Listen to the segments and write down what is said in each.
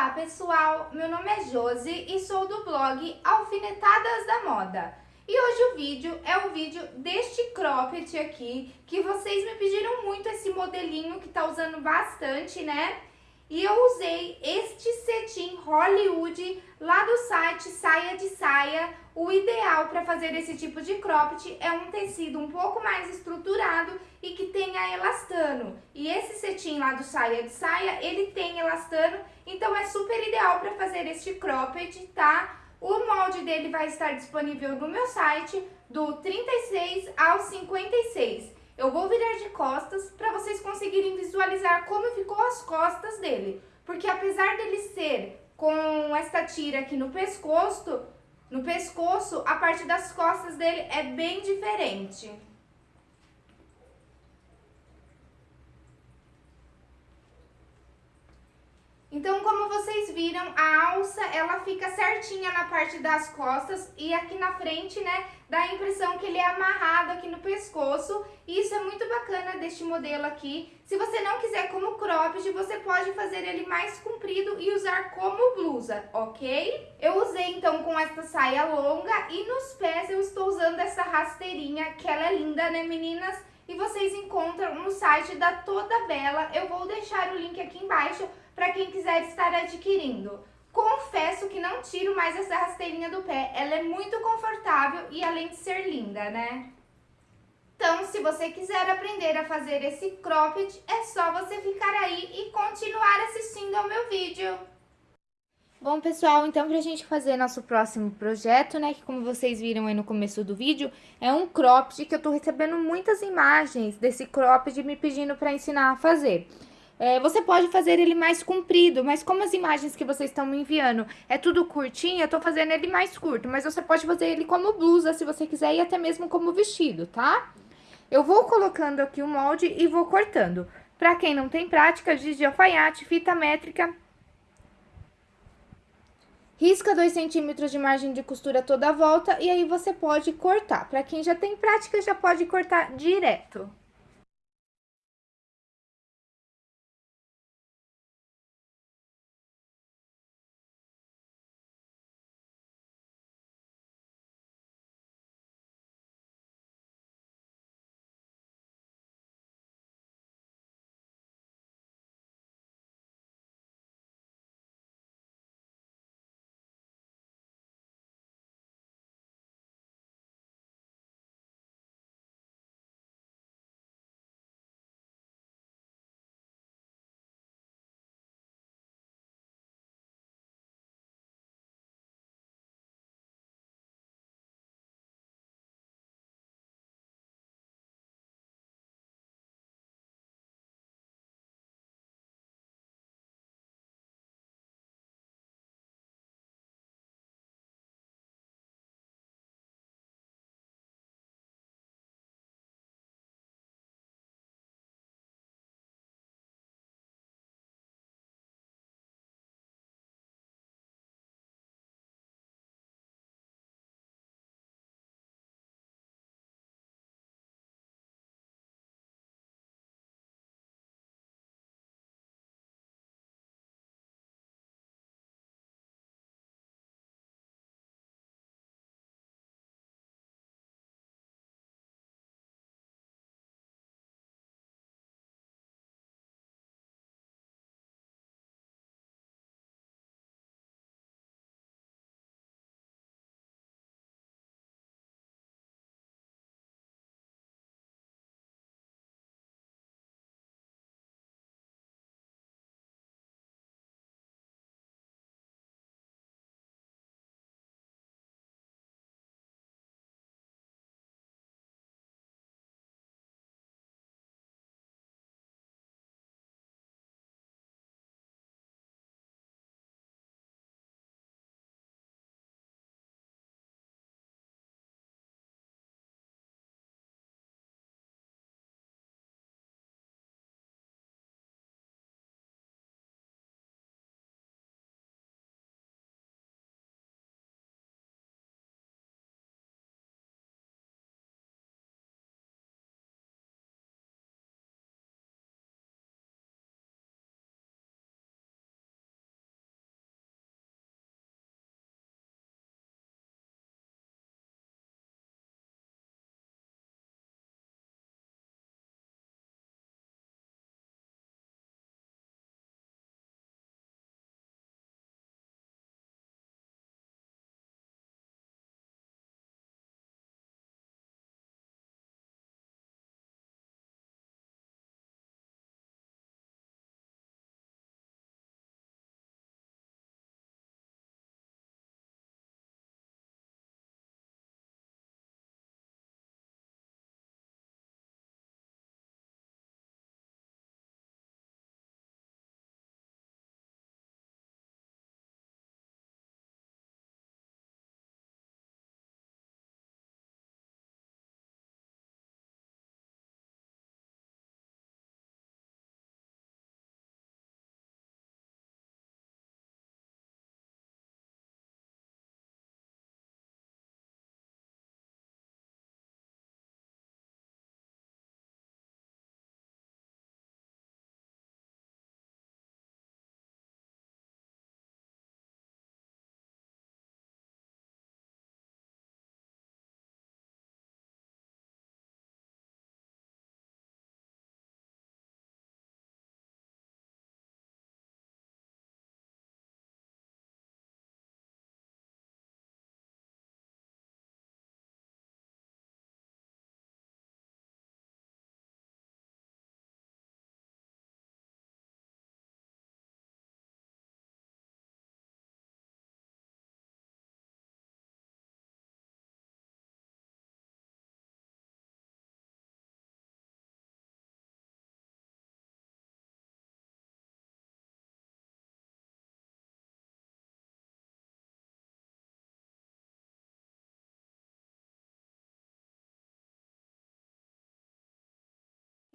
Olá pessoal, meu nome é Josi e sou do blog Alfinetadas da Moda. E hoje o vídeo é o vídeo deste cropped aqui, que vocês me pediram muito esse modelinho que tá usando bastante, né? E eu usei este cetim Hollywood lá do site Saia de Saia. O ideal para fazer esse tipo de cropped é um tecido um pouco mais estruturado e que tenha elastano. E esse cetim lá do Saia de Saia, ele tem elastano, então é super ideal para fazer este cropped, tá? O molde dele vai estar disponível no meu site do 36 ao 56. Eu vou virar de costas para vocês conseguirem visualizar como ficou as costas dele. Porque apesar dele ser com esta tira aqui no pescoço, no pescoço, a parte das costas dele é bem diferente. Então, como vocês viram, a alça, ela fica certinha na parte das costas e aqui na frente, né, dá a impressão que ele é amarrado aqui no pescoço. E isso é muito bacana deste modelo aqui. Se você não quiser como cropped, você pode fazer ele mais comprido e usar como blusa, ok? Eu usei, então, com essa saia longa e nos pés eu estou usando essa rasteirinha, que ela é linda, né, meninas? E vocês encontram no site da Toda Bela. Eu vou deixar o link aqui embaixo para quem quiser estar adquirindo. Confesso que não tiro mais essa rasteirinha do pé, ela é muito confortável e além de ser linda, né? Então, se você quiser aprender a fazer esse cropped, é só você ficar aí e continuar assistindo ao meu vídeo. Bom, pessoal, então pra gente fazer nosso próximo projeto, né, que como vocês viram aí no começo do vídeo, é um cropped que eu tô recebendo muitas imagens desse cropped me pedindo pra ensinar a fazer. É, você pode fazer ele mais comprido, mas como as imagens que vocês estão me enviando é tudo curtinho, eu tô fazendo ele mais curto. Mas você pode fazer ele como blusa, se você quiser, e até mesmo como vestido, tá? Eu vou colocando aqui o molde e vou cortando. Pra quem não tem prática, giz de alfaiate, fita métrica... Risca 2 centímetros de margem de costura toda a volta e aí você pode cortar. Pra quem já tem prática, já pode cortar direto.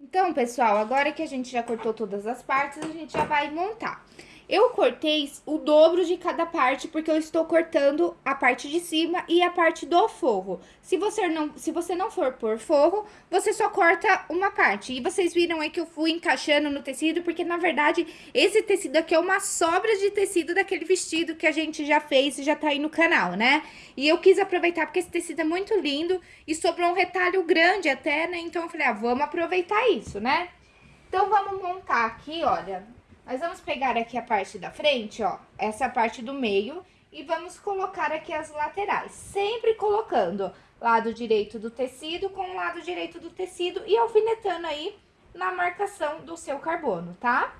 Então, pessoal, agora que a gente já cortou todas as partes, a gente já vai montar. Eu cortei o dobro de cada parte, porque eu estou cortando a parte de cima e a parte do forro. Se você não, se você não for por forro, você só corta uma parte. E vocês viram aí que eu fui encaixando no tecido, porque na verdade esse tecido aqui é uma sobra de tecido daquele vestido que a gente já fez e já tá aí no canal, né? E eu quis aproveitar porque esse tecido é muito lindo e sobrou um retalho grande até, né? Então eu falei, ah, vamos aproveitar isso, né? Então vamos montar aqui, olha, nós vamos pegar aqui a parte da frente, ó, essa parte do meio, e vamos colocar aqui as laterais. Sempre colocando lado direito do tecido com o lado direito do tecido e alfinetando aí na marcação do seu carbono, tá?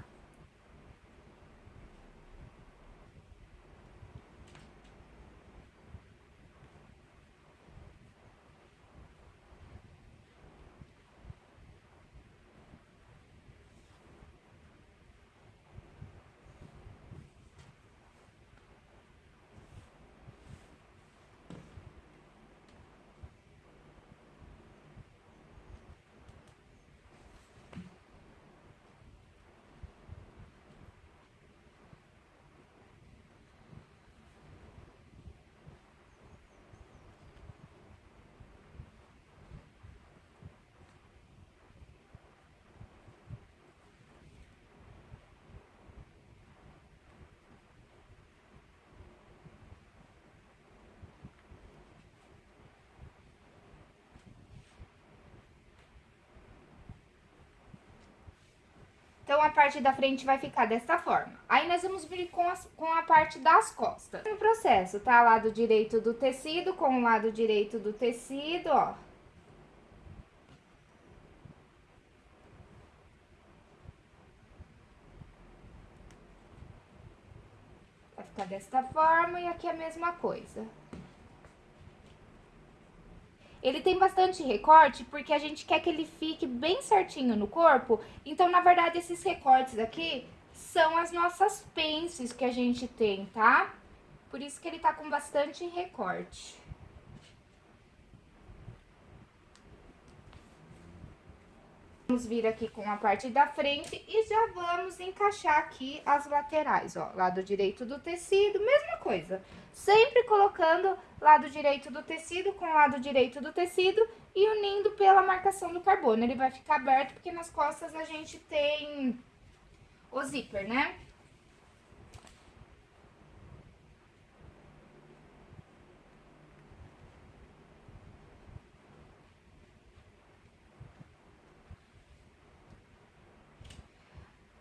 Então, a parte da frente vai ficar desta forma. Aí, nós vamos vir com, as, com a parte das costas. No processo, tá? Lado direito do tecido com o lado direito do tecido, ó. Vai ficar desta forma e aqui a mesma coisa. Ele tem bastante recorte porque a gente quer que ele fique bem certinho no corpo. Então, na verdade, esses recortes aqui são as nossas pences que a gente tem, tá? Por isso que ele tá com bastante recorte. Vamos vir aqui com a parte da frente e já vamos encaixar aqui as laterais, ó. Lado direito do tecido, mesma coisa. Sempre colocando lado direito do tecido com lado direito do tecido e unindo pela marcação do carbono. Ele vai ficar aberto porque nas costas a gente tem o zíper, né?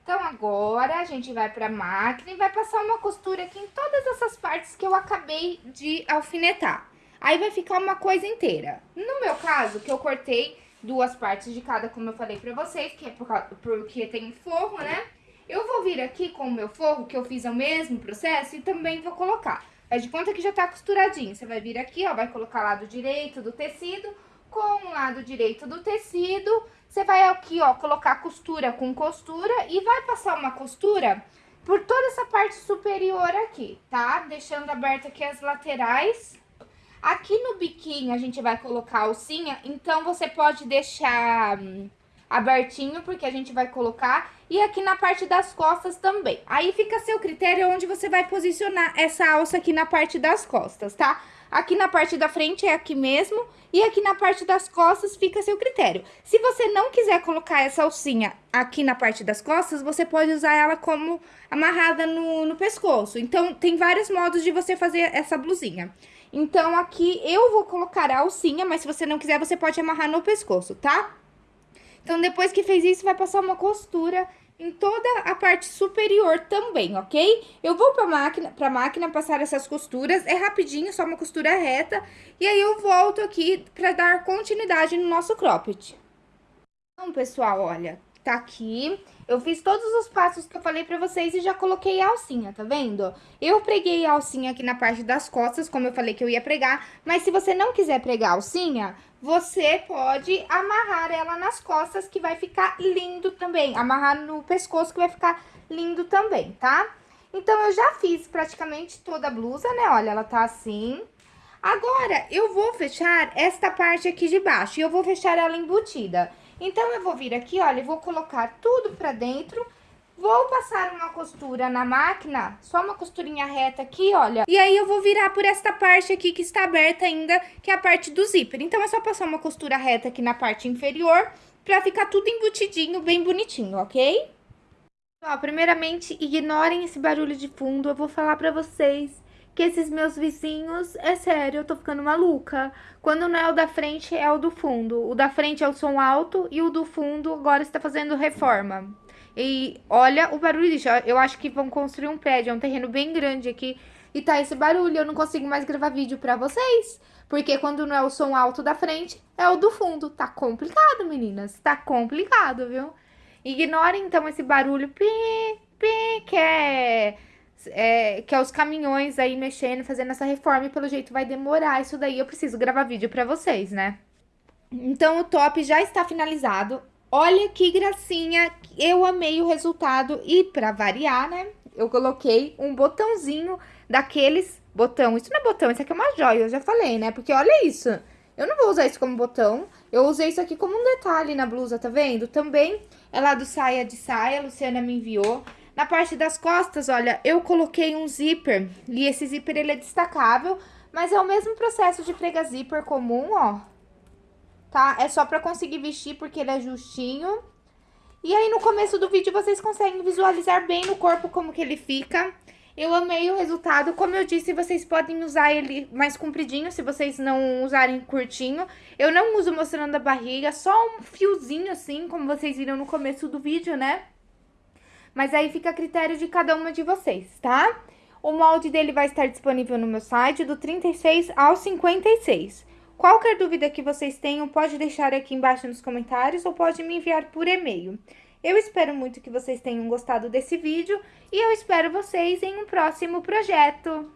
Então, agora, a gente vai pra máquina e vai passar uma costura aqui em essas partes que eu acabei de alfinetar. Aí, vai ficar uma coisa inteira. No meu caso, que eu cortei duas partes de cada, como eu falei pra vocês, que é por causa, porque tem forro, né? Eu vou vir aqui com o meu forro, que eu fiz o mesmo processo, e também vou colocar. Faz de conta que já tá costuradinho. Você vai vir aqui, ó, vai colocar lado direito do tecido com o lado direito do tecido você vai aqui, ó, colocar costura com costura e vai passar uma costura por toda essa parte superior aqui, tá? Deixando aberta aqui as laterais. Aqui no biquinho a gente vai colocar a alcinha, então você pode deixar hum, abertinho, porque a gente vai colocar. E aqui na parte das costas também. Aí fica a seu critério onde você vai posicionar essa alça aqui na parte das costas, tá? Aqui na parte da frente é aqui mesmo e aqui na parte das costas fica a seu critério. Se você não quiser colocar essa alcinha aqui na parte das costas, você pode usar ela como amarrada no, no pescoço. Então, tem vários modos de você fazer essa blusinha. Então, aqui eu vou colocar a alcinha, mas se você não quiser, você pode amarrar no pescoço, tá? Então, depois que fez isso, vai passar uma costura em toda a parte superior também, ok? Eu vou pra máquina, pra máquina passar essas costuras, é rapidinho, só uma costura reta, e aí eu volto aqui pra dar continuidade no nosso cropped. Então, pessoal, olha, tá aqui, eu fiz todos os passos que eu falei pra vocês e já coloquei a alcinha, tá vendo? Eu preguei a alcinha aqui na parte das costas, como eu falei que eu ia pregar, mas se você não quiser pregar a alcinha, você pode amarrar ela nas costas, que vai ficar lindo também. Amarrar no pescoço, que vai ficar lindo também, tá? Então, eu já fiz praticamente toda a blusa, né? Olha, ela tá assim. Agora, eu vou fechar esta parte aqui de baixo, e eu vou fechar ela embutida. Então, eu vou vir aqui, olha, e vou colocar tudo pra dentro Vou passar uma costura na máquina, só uma costurinha reta aqui, olha. E aí eu vou virar por esta parte aqui que está aberta ainda, que é a parte do zíper. Então é só passar uma costura reta aqui na parte inferior, pra ficar tudo embutidinho, bem bonitinho, ok? Ó, primeiramente, ignorem esse barulho de fundo, eu vou falar pra vocês que esses meus vizinhos, é sério, eu tô ficando maluca. Quando não é o da frente, é o do fundo. O da frente é o som alto e o do fundo agora está fazendo reforma. E olha o barulho disso. Eu acho que vão construir um prédio. É um terreno bem grande aqui. E tá esse barulho. Eu não consigo mais gravar vídeo pra vocês. Porque quando não é o som alto da frente, é o do fundo. Tá complicado, meninas. Tá complicado, viu? Ignorem, então, esse barulho. Pi, pi, que é... É, que é os caminhões aí mexendo, fazendo essa reforma, e pelo jeito vai demorar isso daí, eu preciso gravar vídeo pra vocês, né? Então, o top já está finalizado, Olha que gracinha, eu amei o resultado. E para variar, né, eu coloquei um botãozinho daqueles botão, isso não é botão, isso aqui é uma joia, eu já falei, né, porque olha isso, eu não vou usar isso como botão, eu usei isso aqui como um detalhe na blusa, tá vendo? Também é lá do saia de saia, a Luciana me enviou. Na parte das costas, olha, eu coloquei um zíper, e esse zíper ele é destacável, mas é o mesmo processo de prega zíper comum, ó, tá? É só pra conseguir vestir porque ele é justinho. E aí no começo do vídeo vocês conseguem visualizar bem no corpo como que ele fica. Eu amei o resultado, como eu disse, vocês podem usar ele mais compridinho, se vocês não usarem curtinho. Eu não uso mostrando a barriga, só um fiozinho assim, como vocês viram no começo do vídeo, né? Mas aí fica a critério de cada uma de vocês, tá? O molde dele vai estar disponível no meu site, do 36 ao 56. Qualquer dúvida que vocês tenham, pode deixar aqui embaixo nos comentários ou pode me enviar por e-mail. Eu espero muito que vocês tenham gostado desse vídeo e eu espero vocês em um próximo projeto.